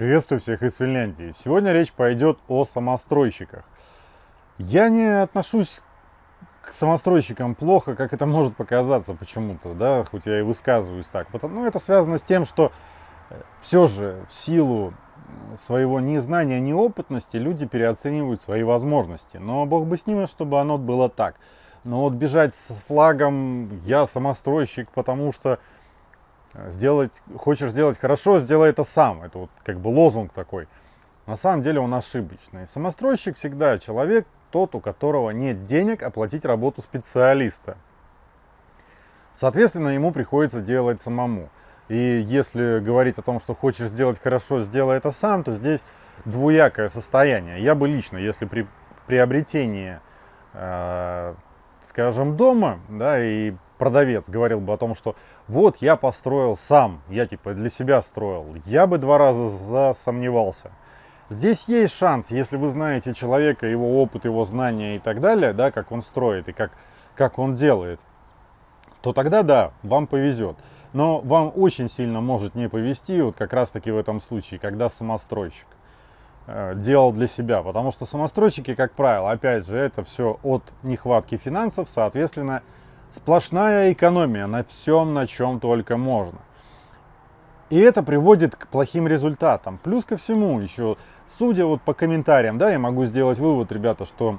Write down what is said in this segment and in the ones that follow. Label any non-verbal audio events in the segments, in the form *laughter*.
Приветствую всех из Финляндии. Сегодня речь пойдет о самостройщиках. Я не отношусь к самостройщикам плохо, как это может показаться почему-то, да, хоть я и высказываюсь так. Потому, ну, это связано с тем, что э, все же в силу своего незнания, неопытности люди переоценивают свои возможности. Но бог бы с ними, чтобы оно было так. Но вот бежать с флагом «я самостройщик», потому что сделать, хочешь сделать хорошо, сделай это сам. Это вот как бы лозунг такой. На самом деле он ошибочный. Самостройщик всегда человек, тот, у которого нет денег оплатить работу специалиста. Соответственно, ему приходится делать самому. И если говорить о том, что хочешь сделать хорошо, сделай это сам, то здесь двуякое состояние. Я бы лично, если при приобретении, э, скажем, дома, да, и продавец говорил бы о том, что вот я построил сам, я типа для себя строил, я бы два раза засомневался. Здесь есть шанс, если вы знаете человека, его опыт, его знания и так далее, да, как он строит и как, как он делает, то тогда да, вам повезет. Но вам очень сильно может не повезти, вот как раз таки в этом случае, когда самостройщик э, делал для себя. Потому что самостройщики, как правило, опять же, это все от нехватки финансов, соответственно, Сплошная экономия на всем, на чем только можно. И это приводит к плохим результатам. Плюс ко всему, еще, судя вот по комментариям, да, я могу сделать вывод, ребята, что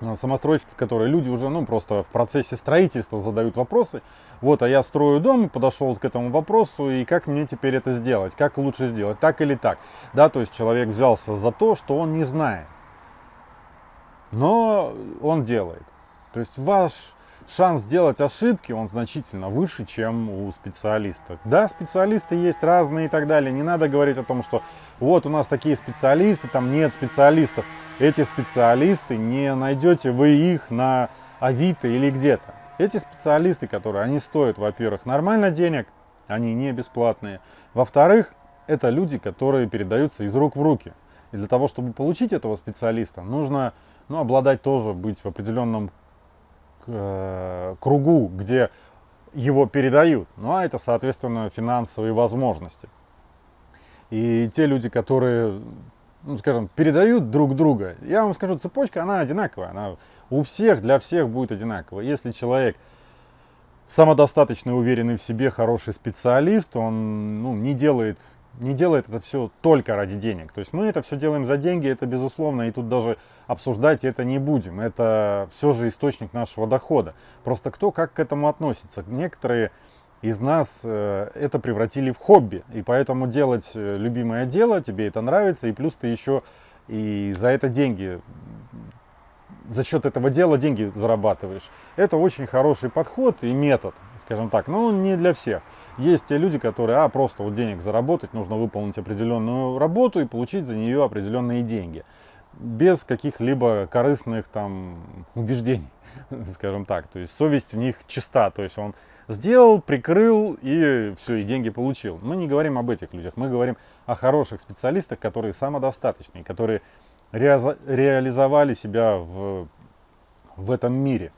э, самостройщики, которые люди уже, ну, просто в процессе строительства задают вопросы. Вот, а я строю дом, подошел к этому вопросу, и как мне теперь это сделать? Как лучше сделать? Так или так? Да, то есть человек взялся за то, что он не знает. Но он делает. То есть ваш шанс сделать ошибки, он значительно выше, чем у специалиста. Да, специалисты есть разные и так далее. Не надо говорить о том, что вот у нас такие специалисты, там нет специалистов. Эти специалисты, не найдете вы их на Авито или где-то. Эти специалисты, которые, они стоят, во-первых, нормально денег, они не бесплатные. Во-вторых, это люди, которые передаются из рук в руки. И для того, чтобы получить этого специалиста, нужно ну, обладать тоже, быть в определенном кругу, где его передают. Ну а это, соответственно, финансовые возможности. И те люди, которые, ну, скажем, передают друг друга, я вам скажу, цепочка, она одинаковая. Она у всех, для всех будет одинаковая. Если человек самодостаточный, уверенный в себе, хороший специалист, он ну, не делает не делает это все только ради денег. То есть мы это все делаем за деньги, это безусловно, и тут даже обсуждать это не будем. Это все же источник нашего дохода. Просто кто как к этому относится. Некоторые из нас э, это превратили в хобби, и поэтому делать э, любимое дело, тебе это нравится, и плюс ты еще и за это деньги за счет этого дела деньги зарабатываешь. Это очень хороший подход и метод, скажем так, но не для всех. Есть те люди, которые, а, просто вот денег заработать, нужно выполнить определенную работу и получить за нее определенные деньги. Без каких-либо корыстных там убеждений, *laughs* скажем так. То есть совесть в них чиста, то есть он сделал, прикрыл и все, и деньги получил. Мы не говорим об этих людях, мы говорим о хороших специалистах, которые самодостаточные, которые реализовали себя в, в этом мире.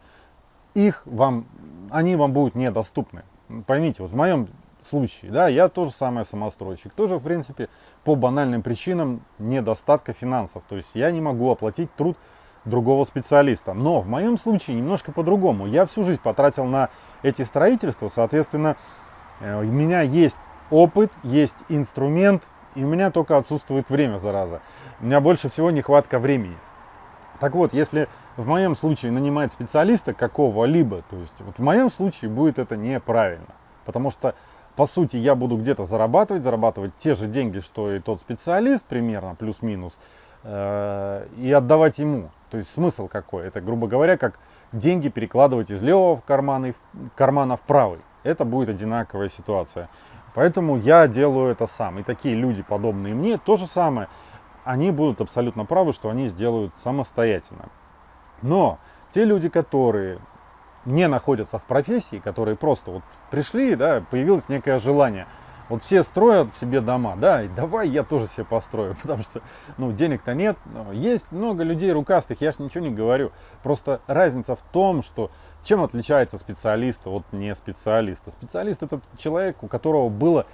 Их вам, они вам будут недоступны. Поймите, вот в моем случае, да, я тоже самое самостройщик, тоже, в принципе, по банальным причинам недостатка финансов. То есть я не могу оплатить труд другого специалиста. Но в моем случае немножко по-другому. Я всю жизнь потратил на эти строительства, соответственно, э, у меня есть опыт, есть инструмент, и у меня только отсутствует время, зараза. У меня больше всего нехватка времени. Так вот, если в моем случае нанимать специалиста какого-либо, то есть вот в моем случае будет это неправильно. Потому что, по сути, я буду где-то зарабатывать, зарабатывать те же деньги, что и тот специалист, примерно, плюс-минус, э, и отдавать ему. То есть смысл какой? Это, грубо говоря, как деньги перекладывать из левого кармана, кармана в правый. Это будет одинаковая ситуация. Поэтому я делаю это сам. И такие люди, подобные мне, то же самое. Они будут абсолютно правы, что они сделают самостоятельно. Но те люди, которые не находятся в профессии, которые просто вот пришли, да, появилось некое желание. Вот все строят себе дома, да, и давай я тоже себе построю, *laughs* потому что, ну, денег-то нет. Есть много людей рукастых, я ж ничего не говорю. Просто разница в том, что чем отличается специалист от не специалиста? Специалист это человек, у которого было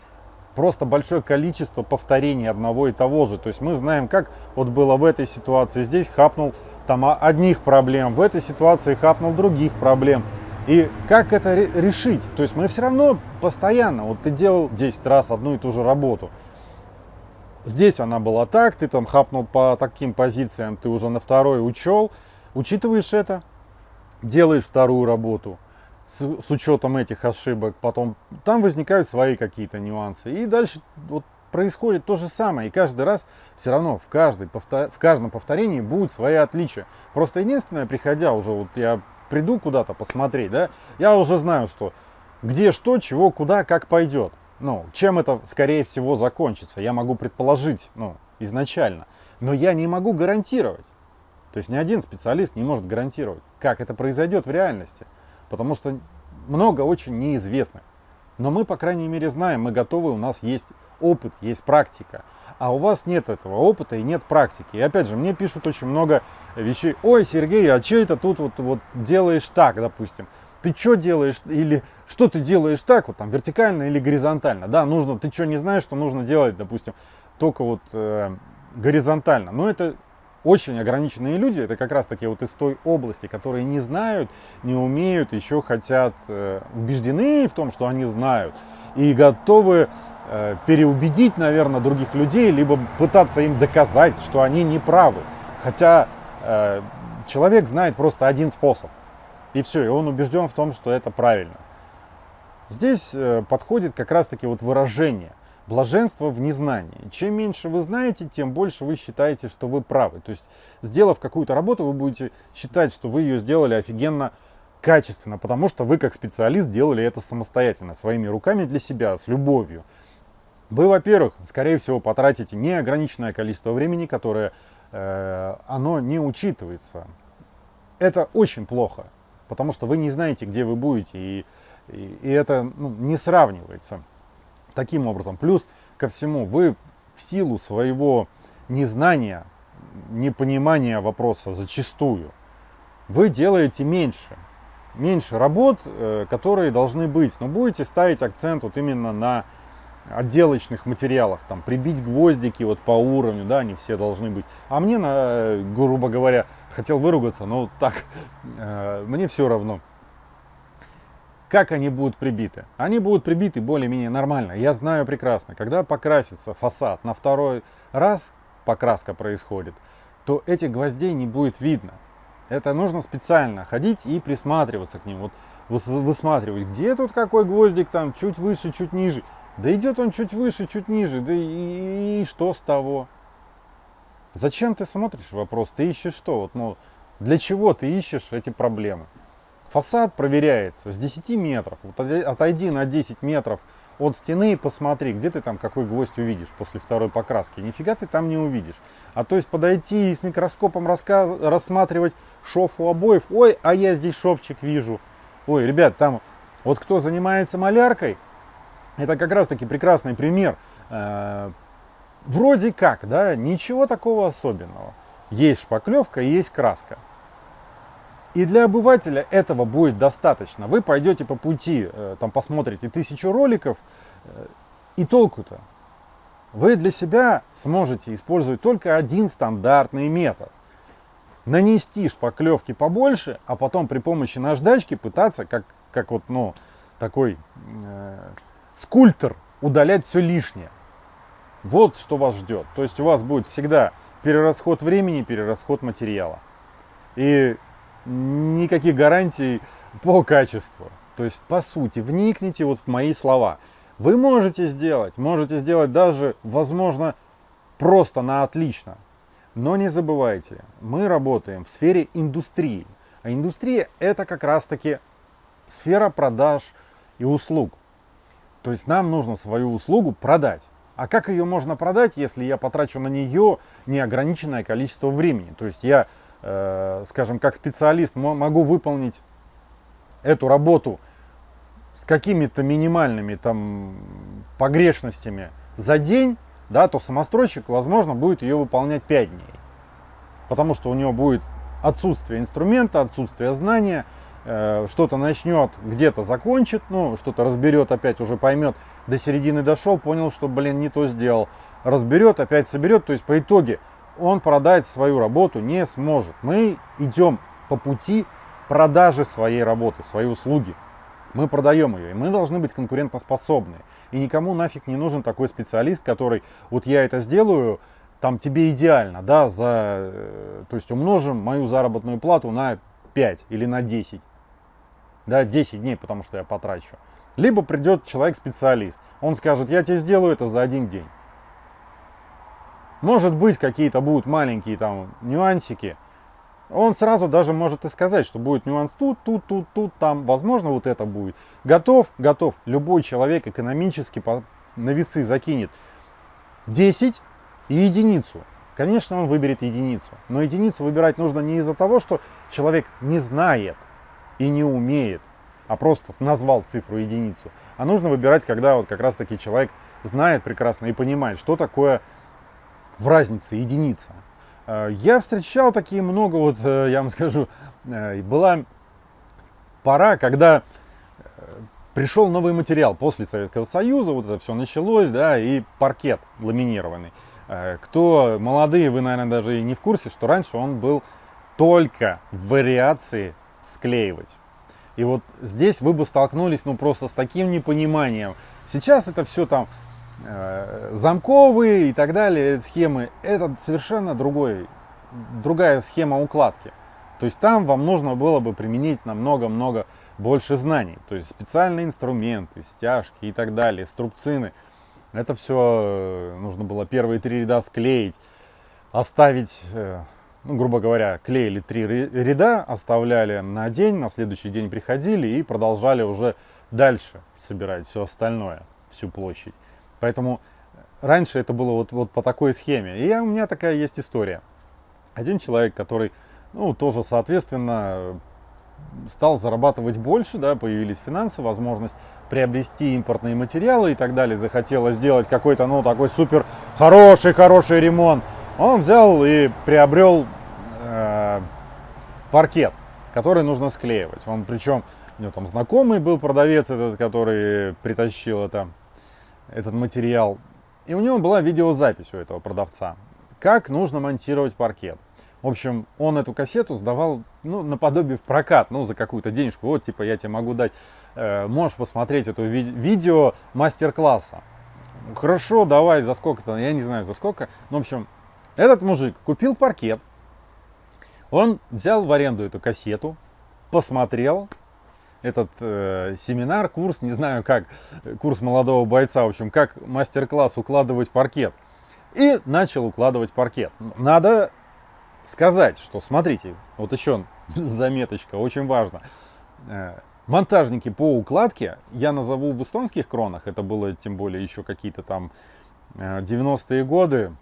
просто большое количество повторений одного и того же. То есть мы знаем, как вот было в этой ситуации. Здесь хапнул там одних проблем, в этой ситуации хапнул других проблем. И как это решить? То есть мы все равно постоянно, вот ты делал 10 раз одну и ту же работу. Здесь она была так, ты там хапнул по таким позициям, ты уже на второй учел, учитываешь это, делаешь вторую работу с, с учетом этих ошибок, потом там возникают свои какие-то нюансы. И дальше вот происходит то же самое. И каждый раз все равно в, каждой, в каждом повторении будут свои отличия. Просто единственное, приходя уже, вот я приду куда-то посмотреть, да, я уже знаю, что где что, чего, куда, как пойдет. Ну, чем это, скорее всего, закончится, я могу предположить, ну, изначально. Но я не могу гарантировать. То есть ни один специалист не может гарантировать, как это произойдет в реальности. Потому что много очень неизвестных. Но мы, по крайней мере, знаем, мы готовы, у нас есть опыт, есть практика. А у вас нет этого опыта и нет практики. И опять же, мне пишут очень много вещей. Ой, Сергей, а что это тут вот, вот делаешь так, допустим? Ты что делаешь или что ты делаешь так, вот там вертикально или горизонтально? Да, нужно, ты что не знаешь, что нужно делать, допустим, только вот э, горизонтально. Но это очень ограниченные люди, это как раз таки вот из той области, которые не знают, не умеют, еще хотят, э, убеждены в том, что они знают, и готовы э, переубедить, наверное, других людей, либо пытаться им доказать, что они не правы. Хотя э, человек знает просто один способ, и все, и он убежден в том, что это правильно. Здесь э, подходит как раз таки вот выражение – Блаженство в незнании. Чем меньше вы знаете, тем больше вы считаете, что вы правы. То есть, сделав какую-то работу, вы будете считать, что вы ее сделали офигенно качественно, потому что вы как специалист делали это самостоятельно, своими руками для себя, с любовью. Вы, во-первых, скорее всего, потратите неограниченное количество времени, которое э, оно не учитывается. Это очень плохо, потому что вы не знаете, где вы будете, и, и, и это ну, не сравнивается таким образом. Плюс ко всему, вы в силу своего незнания, непонимания вопроса зачастую, вы делаете меньше. Меньше работ, э, которые должны быть. Но будете ставить акцент вот именно на отделочных материалах, там, прибить гвоздики вот по уровню, да, они все должны быть. А мне, на, грубо говоря, хотел выругаться, но так, э, мне все равно. Как они будут прибиты? Они будут прибиты более-менее нормально. Я знаю прекрасно, когда покрасится фасад на второй раз, покраска происходит, то этих гвоздей не будет видно. Это нужно специально ходить и присматриваться к ним. Вот высматривать, где тут какой гвоздик, там чуть выше, чуть ниже. Да идет он чуть выше, чуть ниже, да и, и что с того? Зачем ты смотришь вопрос? Ты ищешь что? Вот, ну, для чего ты ищешь эти проблемы? Фасад проверяется с 10 метров. Вот отойди на 10 метров от стены и посмотри, где ты там какой гвоздь увидишь после второй покраски. Нифига ты там не увидишь. А то есть подойти и с микроскопом рассматривать шов у обоев. Ой, а я здесь шовчик вижу. Ой, ребят, там вот кто занимается маляркой, это как раз таки прекрасный пример. Э, вроде как, да, ничего такого особенного. Есть шпаклевка есть краска. И для обывателя этого будет достаточно. Вы пойдете по пути, э, там посмотрите тысячу роликов, э, и толку-то? Вы для себя сможете использовать только один стандартный метод. Нанести шпаклевки побольше, а потом при помощи наждачки пытаться, как, как вот, ну, такой э, скульптор, удалять все лишнее. Вот что вас ждет. То есть у вас будет всегда перерасход времени, перерасход материала. И никаких гарантий по качеству. То есть, по сути, вникните вот в мои слова. Вы можете сделать, можете сделать даже, возможно, просто на отлично. Но не забывайте, мы работаем в сфере индустрии. А индустрия это как раз таки сфера продаж и услуг. То есть нам нужно свою услугу продать. А как ее можно продать, если я потрачу на нее неограниченное количество времени? То есть я скажем, как специалист могу выполнить эту работу с какими-то минимальными там погрешностями за день, да, то самостройщик, возможно, будет ее выполнять 5 дней. Потому что у него будет отсутствие инструмента, отсутствие знания, э, что-то начнет, где-то закончит, ну, что-то разберет, опять уже поймет, до середины дошел, понял, что, блин, не то сделал, разберет, опять соберет, то есть по итоге он продать свою работу не сможет. Мы идем по пути продажи своей работы, своей услуги. Мы продаем ее, и мы должны быть конкурентоспособны. И никому нафиг не нужен такой специалист, который, вот я это сделаю, там тебе идеально, да, за, э, то есть умножим мою заработную плату на 5 или на 10, да, 10 дней, потому что я потрачу. Либо придет человек-специалист, он скажет, я тебе сделаю это за один день. Может быть, какие-то будут маленькие там нюансики, он сразу даже может и сказать, что будет нюанс тут, тут, тут, тут, там, возможно, вот это будет. Готов? Готов. Любой человек экономически на весы закинет 10 и единицу. Конечно, он выберет единицу. Но единицу выбирать нужно не из-за того, что человек не знает и не умеет, а просто назвал цифру единицу. А нужно выбирать, когда вот как раз таки человек знает прекрасно и понимает, что такое в разнице единица. Э, я встречал такие много, вот э, я вам *laughs* скажу, э, была пора, когда пришел новый материал после Советского Союза, вот это все началось, да, и паркет ламинированный. Кто молодые, вы, наверное, даже и не в курсе, что раньше он был только в вариации склеивать. И вот здесь вы бы столкнулись, ну, просто с таким непониманием. Сейчас это все там замковые и так далее схемы, это совершенно другой, другая схема укладки. То есть там вам нужно было бы применить намного-много больше знаний. То есть специальные инструменты, стяжки и так далее, струбцины. Это все э, нужно было первые три ряда склеить, оставить, э, ну, грубо говоря, клеили три ряда, оставляли на день, на следующий день приходили и продолжали уже дальше собирать все остальное, всю площадь. Поэтому раньше это было вот, вот по такой схеме. И у меня такая есть история. Один человек, который, ну, тоже, соответственно, стал зарабатывать больше, да, появились финансы, возможность приобрести импортные материалы и так далее, захотела сделать какой-то, ну, такой супер хороший, хороший ремонт. Он взял и приобрел э, паркет, который нужно склеивать. Он, причем, у него там знакомый был продавец этот, который притащил это этот материал. И у него была видеозапись у этого продавца, как нужно монтировать паркет. В общем, он эту кассету сдавал, ну, наподобие в прокат, ну, за какую-то денежку. Вот, типа, я тебе могу дать, э, можешь посмотреть это ви видео мастер-класса. Хорошо, давай, за сколько-то, я не знаю, за сколько. Ну, в общем, этот мужик купил паркет, он взял в аренду эту кассету, посмотрел, этот э, семинар, курс, не знаю как, курс молодого бойца, в общем, как мастер-класс укладывать паркет. И начал укладывать паркет. Надо сказать, что, смотрите, вот еще *laughs* заметочка, очень важно. Э, монтажники по укладке я назову в эстонских кронах, это было тем более еще какие-то там 90-е э, годы,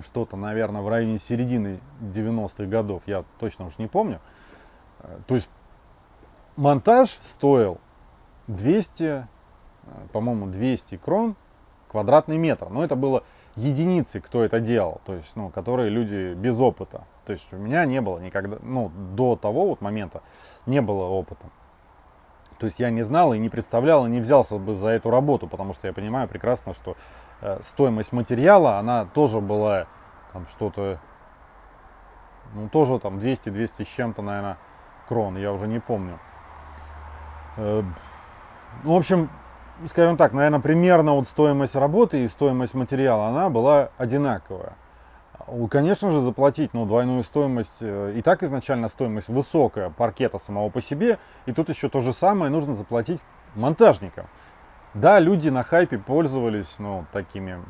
что-то, наверное, в районе середины 90-х годов, я точно уж не помню. Э, то есть монтаж стоил 200, э, по-моему, 200 крон квадратный метр. Но это было единицы, кто это делал, то есть, ну, которые люди без опыта. То есть у меня не было никогда, ну, до того вот момента не было опыта. То есть я не знал и не представлял, и не взялся бы за эту работу, потому что я понимаю прекрасно, что э, стоимость материала, она тоже была там что-то, ну, тоже там 200-200 с чем-то, наверное, крон, я уже не помню. Э, ну, в общем, скажем так, наверное, примерно вот стоимость работы и стоимость материала, она была одинаковая. Конечно же, заплатить ну, двойную стоимость, э, и так изначально стоимость высокая паркета самого по себе, и тут еще то же самое нужно заплатить монтажникам. Да, люди на хайпе пользовались ну, такими,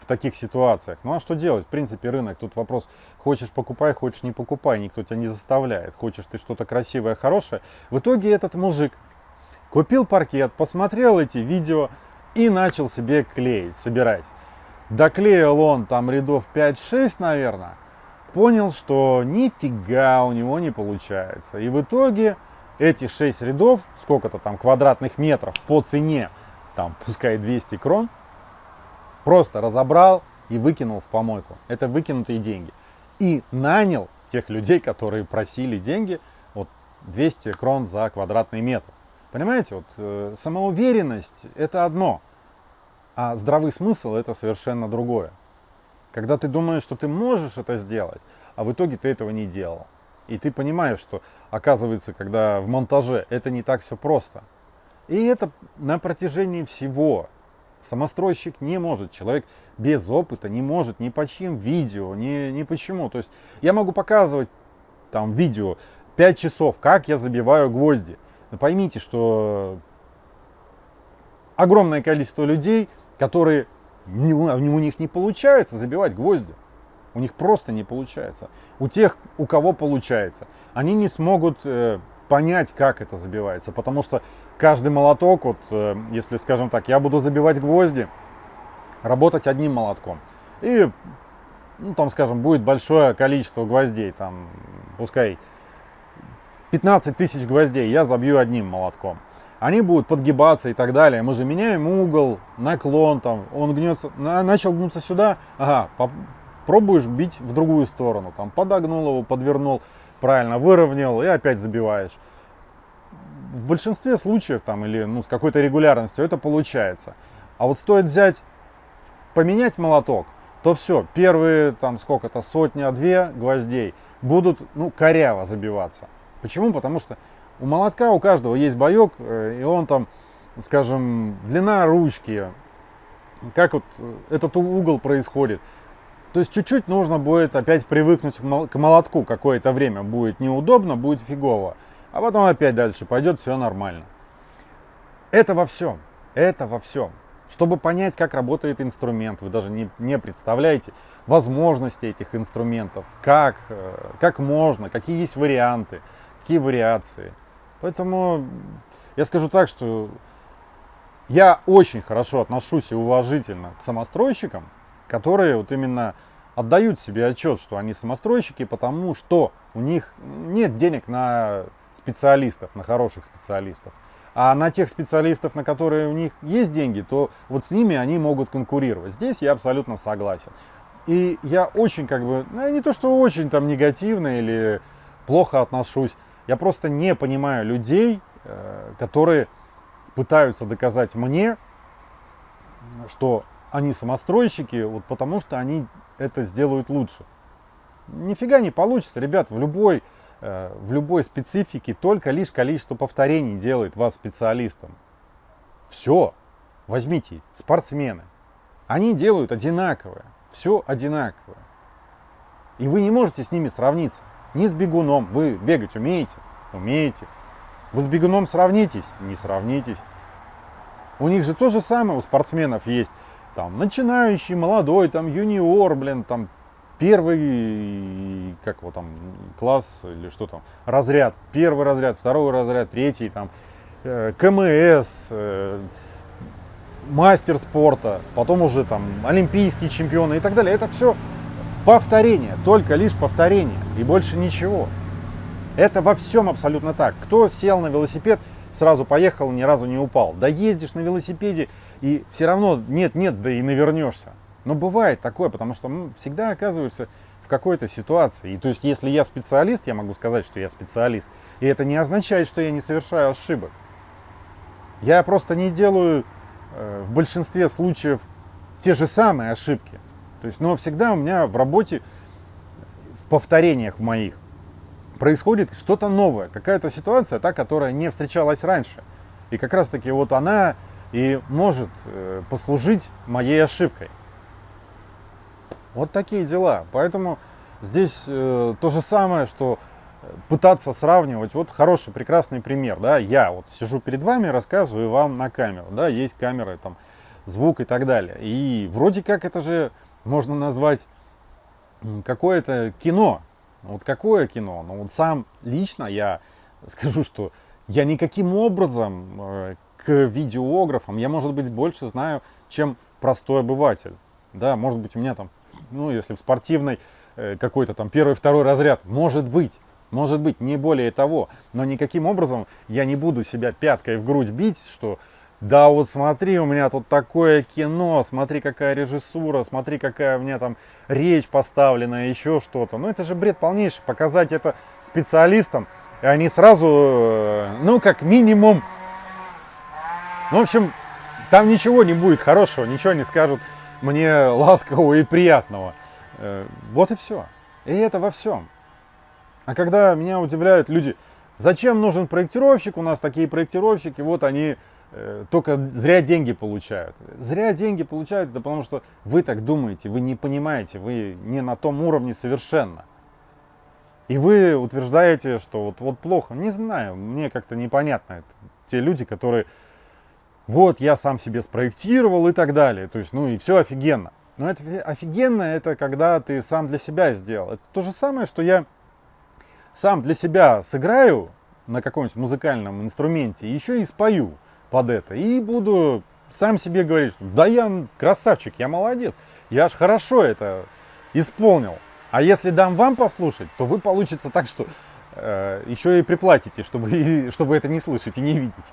в таких ситуациях. Ну а что делать? В принципе, рынок. Тут вопрос, хочешь покупай, хочешь не покупай. Никто тебя не заставляет. Хочешь ты что-то красивое, хорошее. В итоге этот мужик купил паркет, посмотрел эти видео и начал себе клеить, собирать. Доклеил он там рядов 5-6, наверное. Понял, что нифига у него не получается. И в итоге эти 6 рядов, сколько-то там квадратных метров по цене, там пускай 200 крон, просто разобрал и выкинул в помойку. Это выкинутые деньги. И нанял тех людей, которые просили деньги, вот 200 крон за квадратный метр. Понимаете, вот э, самоуверенность это одно, а здравый смысл это совершенно другое. Когда ты думаешь, что ты можешь это сделать, а в итоге ты этого не делал. И ты понимаешь, что оказывается, когда в монтаже это не так все просто. И это на протяжении всего. Самостройщик не может, человек без опыта не может ни по чьим видео, ни, ни почему. То есть я могу показывать там видео 5 часов, как я забиваю гвозди. Но поймите, что огромное количество людей, которые у них не получается забивать гвозди. У них просто не получается. У тех, у кого получается, они не смогут э, понять, как это забивается. Потому что каждый молоток, вот, э, если, скажем так, я буду забивать гвозди, работать одним молотком. И, ну, там, скажем, будет большое количество гвоздей, там, пускай 15 тысяч гвоздей я забью одним молотком. Они будут подгибаться и так далее. Мы же меняем угол, наклон, там, он гнется, начал гнуться сюда, ага, пробуешь бить в другую сторону, там, подогнул его, подвернул, правильно, выровнял и опять забиваешь. В большинстве случаев, там, или ну, с какой-то регулярностью это получается. А вот стоит взять, поменять молоток, то все, первые, там, сколько-то, сотня-две гвоздей будут, ну, коряво забиваться. Почему? Потому что у молотка у каждого есть боек, э, и он там, скажем, длина ручки, как вот этот угол происходит. То есть чуть-чуть нужно будет опять привыкнуть к молотку какое-то время. Будет неудобно, будет фигово. А потом опять дальше пойдет, все нормально. Это во всем. Это во всем. Чтобы понять, как работает инструмент, вы даже не, не представляете возможности этих инструментов, как, э, как можно, какие есть варианты какие вариации. Поэтому я скажу так, что я очень хорошо отношусь и уважительно к самостройщикам, которые вот именно отдают себе отчет, что они самостройщики, потому что у них нет денег на специалистов, на хороших специалистов. А на тех специалистов, на которые у них есть деньги, то вот с ними они могут конкурировать. Здесь я абсолютно согласен. И я очень как бы, ну, не то что очень там негативно или плохо отношусь я просто не понимаю людей, э, которые пытаются доказать мне, что они самостройщики, вот потому что они это сделают лучше. Нифига не получится, ребят, в любой, э, в любой специфике только лишь количество повторений делает вас специалистом. Все, возьмите, спортсмены, они делают одинаковое, все одинаковое. И вы не можете с ними сравниться. Не с бегуном. Вы бегать умеете? Умеете. Вы с бегуном сравнитесь? Не сравнитесь. У них же то же самое у спортсменов есть. Там начинающий, молодой, там юниор, блин, там первый, как его там, класс или что там, разряд, первый разряд, второй разряд, третий, там, э, КМС, э, мастер спорта, потом уже там олимпийские чемпионы и так далее. Это все Повторение, только лишь повторение и больше ничего. Это во всем абсолютно так. Кто сел на велосипед, сразу поехал, ни разу не упал. Да ездишь на велосипеде и все равно нет-нет, да и навернешься. Но бывает такое, потому что ну, всегда оказываешься в какой-то ситуации. И то есть, если я специалист, я могу сказать, что я специалист. И это не означает, что я не совершаю ошибок. Я просто не делаю э, в большинстве случаев те же самые ошибки. То есть, но всегда у меня в работе, в повторениях моих, происходит что-то новое, какая-то ситуация, та, которая не встречалась раньше. И как раз таки вот она и может э, послужить моей ошибкой. Вот такие дела. Поэтому здесь э, то же самое, что пытаться сравнивать. Вот хороший, прекрасный пример. Да? Я вот сижу перед вами, рассказываю вам на камеру. Да? Есть камеры, там, звук и так далее. И вроде как это же можно назвать какое-то кино. Вот какое кино? Ну вот сам лично я скажу, что я никаким образом э, к видеографам, я, может быть, больше знаю, чем простой обыватель. Да, может быть, у меня там, ну, если в спортивной э, какой-то там первый, второй разряд, может быть, может быть, не более того. Но никаким образом я не буду себя пяткой в грудь бить, что да вот смотри, у меня тут такое кино, смотри, какая режиссура, смотри, какая у меня там речь поставлена, еще что-то. Ну, это же бред полнейший. Показать это специалистам, и они сразу, э, ну, как минимум, ну, в общем, там ничего не будет хорошего, ничего не скажут мне ласкового и приятного. Э, вот и все. И это во всем. А когда меня удивляют люди, зачем нужен проектировщик, у нас такие проектировщики, вот они только зря деньги получают. Зря деньги получают, это потому что вы так думаете, вы не понимаете, вы не на том уровне совершенно. И вы утверждаете, что вот, вот плохо. Не знаю, мне как-то непонятно это. Те люди, которые вот я сам себе спроектировал и так далее. То есть, ну и все офигенно. Но это офигенно, это когда ты сам для себя сделал. Это то же самое, что я сам для себя сыграю на каком-нибудь музыкальном инструменте, еще и спою под это. И буду сам себе говорить, что да я красавчик, я молодец, я аж хорошо это исполнил. А если дам вам послушать, то вы получится так, что э, еще и приплатите, чтобы, *laughs* чтобы это не слышать и не видеть.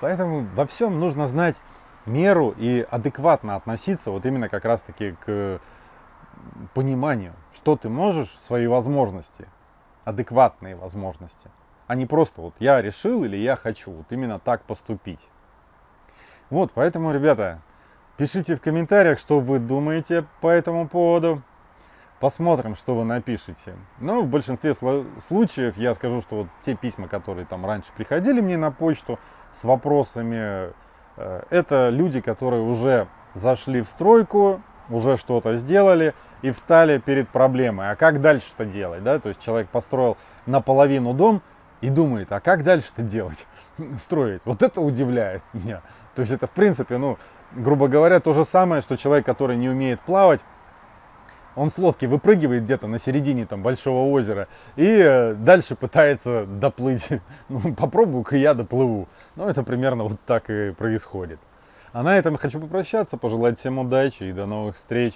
Поэтому во всем нужно знать меру и адекватно относиться вот именно как раз-таки к пониманию, что ты можешь, свои возможности, адекватные возможности, а не просто вот я решил или я хочу вот именно так поступить. Вот, поэтому, ребята, пишите в комментариях, что вы думаете по этому поводу. Посмотрим, что вы напишете. Но в большинстве случаев я скажу, что вот те письма, которые там раньше приходили мне на почту с вопросами, э, это люди, которые уже зашли в стройку, уже что-то сделали и встали перед проблемой. А как дальше-то делать? Да? То есть человек построил наполовину дом и думает, а как дальше-то делать? *laughs* Строить. Вот это удивляет меня. То есть это в принципе, ну, грубо говоря, то же самое, что человек, который не умеет плавать, он с лодки выпрыгивает где-то на середине там большого озера и э, дальше пытается доплыть. *laughs* Ну, попробую-ка я доплыву. Ну, это примерно вот так и происходит. А на этом хочу попрощаться, пожелать всем удачи и до новых встреч.